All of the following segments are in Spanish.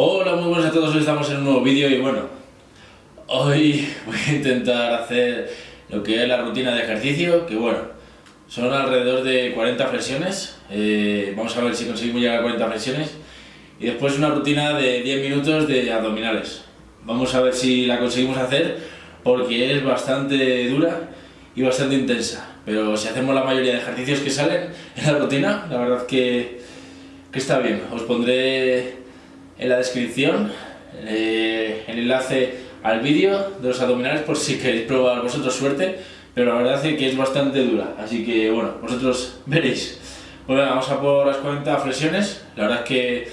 Hola, muy buenas a todos, hoy estamos en un nuevo vídeo y bueno, hoy voy a intentar hacer lo que es la rutina de ejercicio, que bueno, son alrededor de 40 flexiones, eh, vamos a ver si conseguimos llegar a 40 flexiones y después una rutina de 10 minutos de abdominales. Vamos a ver si la conseguimos hacer porque es bastante dura y bastante intensa, pero si hacemos la mayoría de ejercicios que salen en la rutina, la verdad que, que está bien. Os pondré en la descripción eh, el enlace al vídeo de los abdominales por si queréis probar vosotros suerte, pero la verdad es que es bastante dura, así que bueno, vosotros veréis. Bueno, vamos a por las 40 flexiones, la verdad es que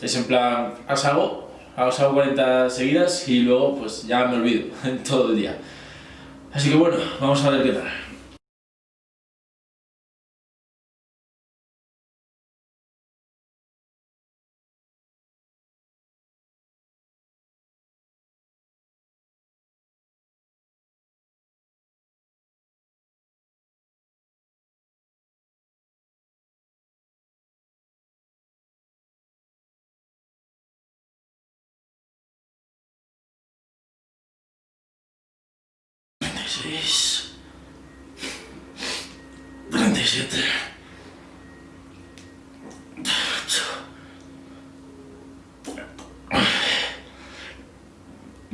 es en plan, as hago, hago 40 seguidas y luego pues ya me olvido en todo el día. Así que bueno, vamos a ver qué tal. Seis, 37, 38,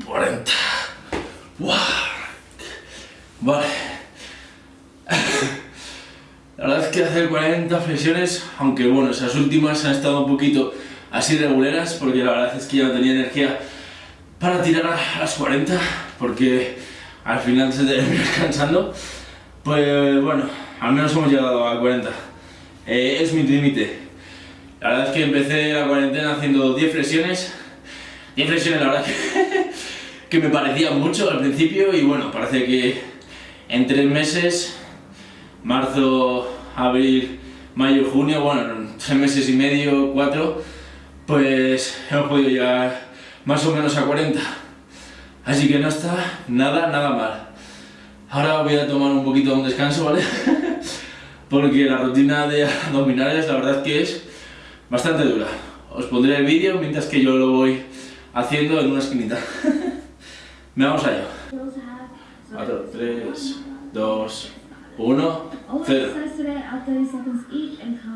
40. ¡Wow! Vale. La verdad es que hacer 40 flexiones, aunque bueno, esas últimas han estado un poquito así reguleras, porque la verdad es que ya no tenía energía para tirar a las 40, porque al final se termina cansando, pues bueno, al menos hemos llegado a 40. Eh, es mi límite. La verdad es que empecé la cuarentena haciendo 10 flexiones. 10 flexiones la verdad que, me parecía mucho al principio y bueno, parece que en 3 meses, marzo, abril, mayo, junio, bueno, en 3 meses y medio, 4, pues hemos podido llegar más o menos a 40. Así que no está nada, nada mal. Ahora voy a tomar un poquito de un descanso, ¿vale? Porque la rutina de abdominales la verdad que es bastante dura. Os pondré el vídeo mientras que yo lo voy haciendo en una esquinita. Veamos allá. 4, 3, 2, 1, 0.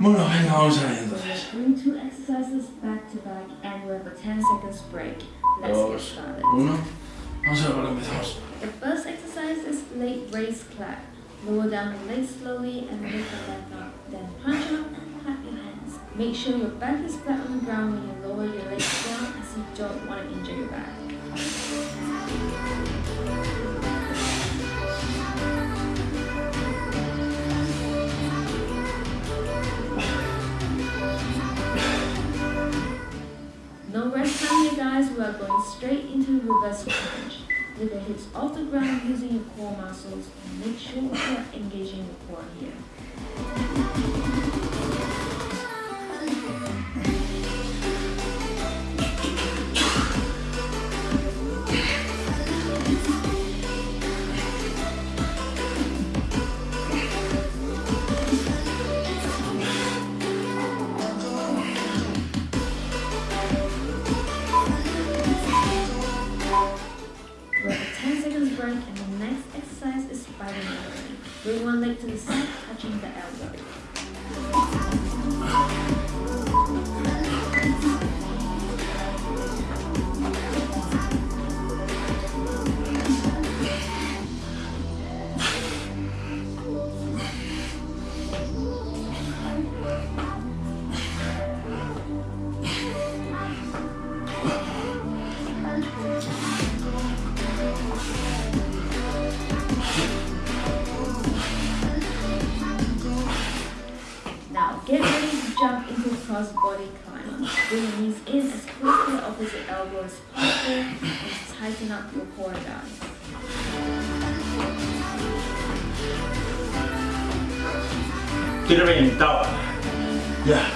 Bueno, venga, vamos a ver entonces. 2, 1. The first exercise is leg raise clap. Lower down the legs slowly and lift the leg up. Then punch up and clap your hands. Make sure your back is flat on the ground when you lower your legs down as you don't want to injure your back. No rest time here guys, we are going straight into the reverse. With the hips off the ground using your core muscles and make sure you are engaging your core here. く。jump into cross body climb. Bring your knees in as close to the opposite elbow as possible and tighten up your core guys. Get it in, down. Yeah.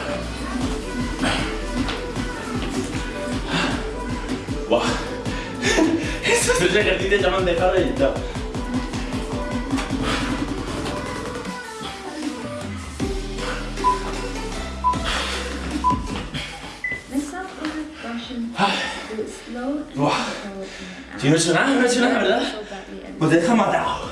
wow. Eso es lo que a ti te llaman dejar. The Si no hecho nada, no hecho nada, ¿verdad? Pues te deja matado.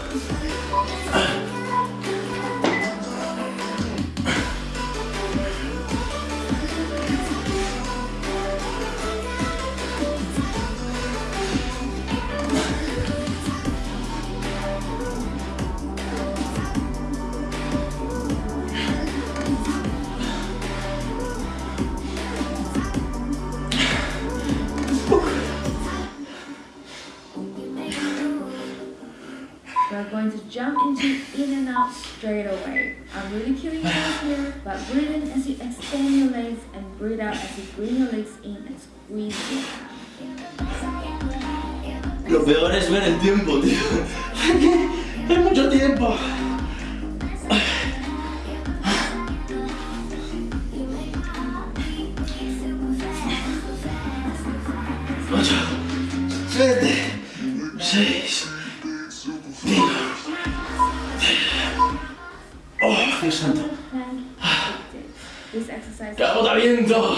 Straight away. I'm really killing yours here, but breathe in as you extend your legs and breathe out as you bring your legs in and squeeze it out. Lo peor es ver el tiempo, tío. Hay mucho tiempo. Ocho, siete, seis, Dios santo. Plank, addicted. This exercise ¡Qué agotamiento!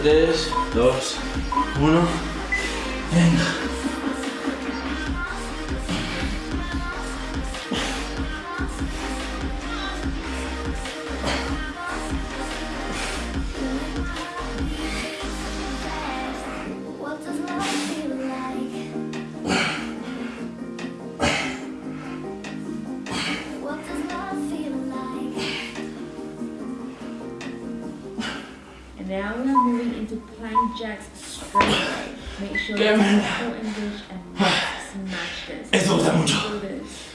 Tres, dos, uno. Venga. This. Esto gusta mucho. This.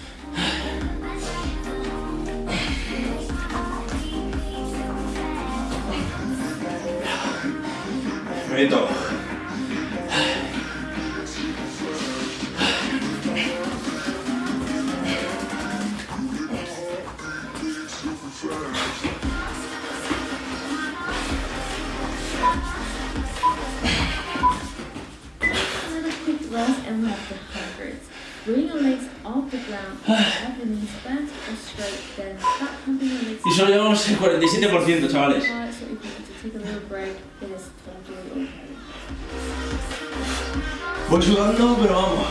Meto. Y solo llevamos el 47%, chavales. Voy sudando, pero vamos.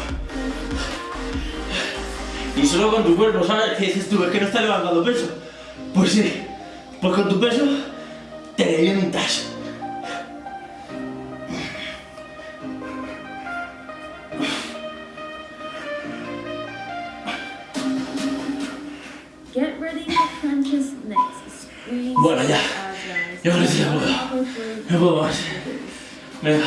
Y solo con tu cuerpo, ¿sabes? Que dices tú, es que no estás levantando peso. Pues sí, pues con tu peso te revientas. Bueno, ya. down. Ya ahora sí ya puedo. Halfway through, No puedo más. Venga.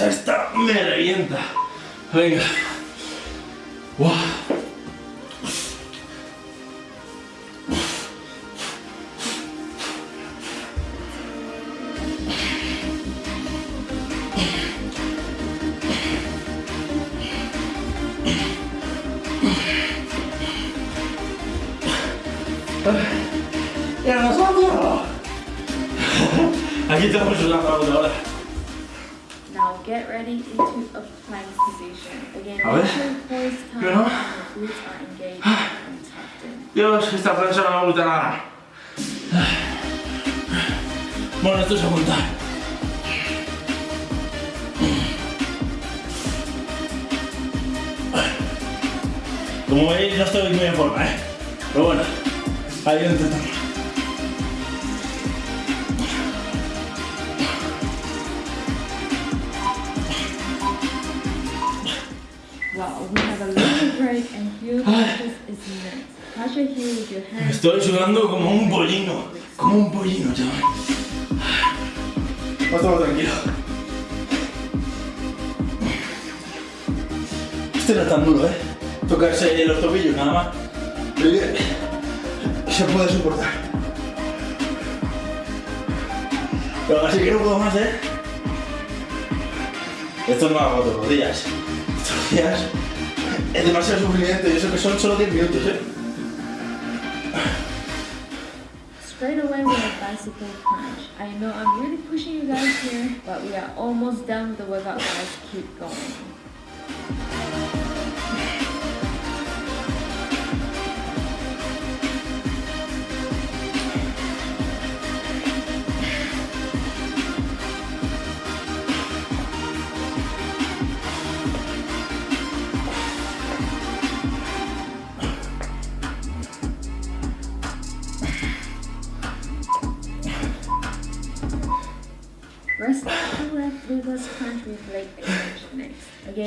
Esta me revienta. Venga. Buah. A plank position. Again, A ver. Yo no. Dios, esta plancha no me gusta nada. Bueno, esto es aguantar. Como veis, no estoy muy en forma, ¿eh? Pero bueno, ahí lo hands. Estoy sudando como un pollino, como un pollino, chaval. Otro tranquilo. Este no es tan duro, ¿eh? Tocarse los tobillos nada más. Que- se puede soportar. Pero así que no puedo más, ¿eh? Esto no me hago todos los días. Estos días es demasiado sufrimiento y eso que son solo 10 minutos, ¿eh? Straight away with a bicycle crunch. I know I'm really pushing you guys here, but we are almost done with the workout, guys. Keep going.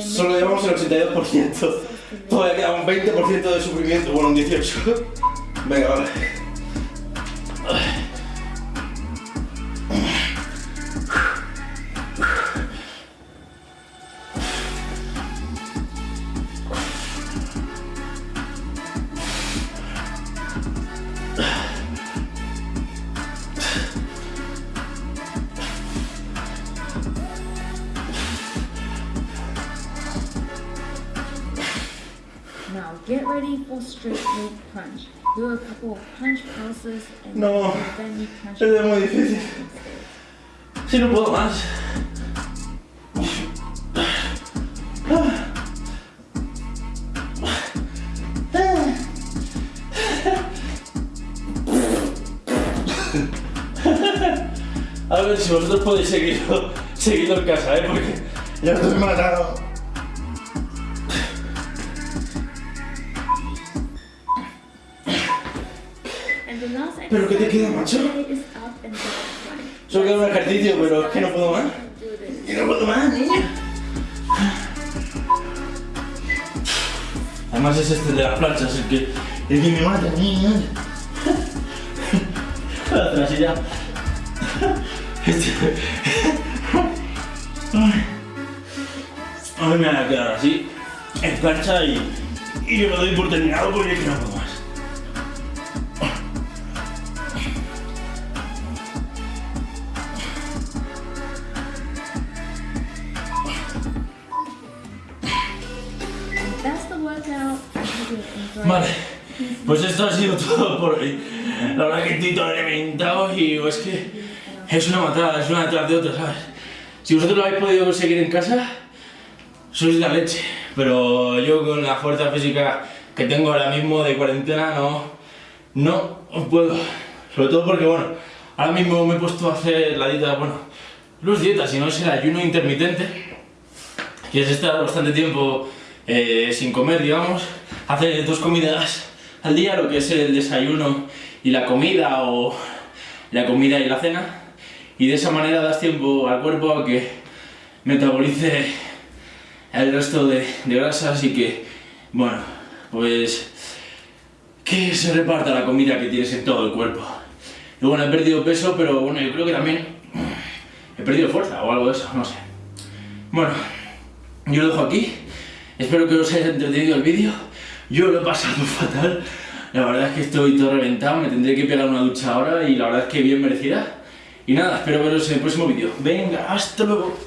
Solo llevamos el 82%. Todavía queda un 20% de sufrimiento, bueno, un 18%. Venga, vale. Get ready for straight leg crunch. Do a couple of crunch pulses and No, then you crunch es muy difícil. Si no puedo más. A ver si vosotros podéis seguirlo, seguirlo en casa, ¿eh? Porque ya estoy matado. ¿Pero qué te queda, macho? Solo queda un ejercicio, pero es que no puedo más. Y no puedo más, niña. Además es este de las planchas el que, el que me mata, niña. La trasilla. Este. Ay. A mí me van a quedar así, en plancha y, y yo lo doy por terminado porque es que no puedo Vale, pues esto ha sido todo por hoy. La verdad que estoy todo reventado y es que es una matada, es una detrás de otra, ¿sabes? Si vosotros lo habéis podido conseguir en casa, sois la leche. Pero yo con la fuerza física que tengo ahora mismo de cuarentena no, no puedo. Sobre todo porque, bueno, ahora mismo me he puesto a hacer la dieta, bueno, no es dieta, sino es el ayuno intermitente que es estar bastante tiempo eh, sin comer, digamos, hacer dos comidas al día, lo que es el desayuno y la comida o la comida y la cena, y de esa manera das tiempo al cuerpo a que metabolice el resto de, de grasas y que, bueno, pues que se reparta la comida que tienes en todo el cuerpo. Y bueno, he perdido peso, pero bueno, yo creo que también he perdido fuerza o algo de eso, no sé. Bueno, yo lo dejo aquí. Espero que os haya entretenido el vídeo. Yo lo he pasado fatal. La verdad es que estoy todo reventado. Me tendré que pegar una ducha ahora y la verdad es que bien merecida. Y nada, espero veros en el próximo vídeo. Venga, hasta luego.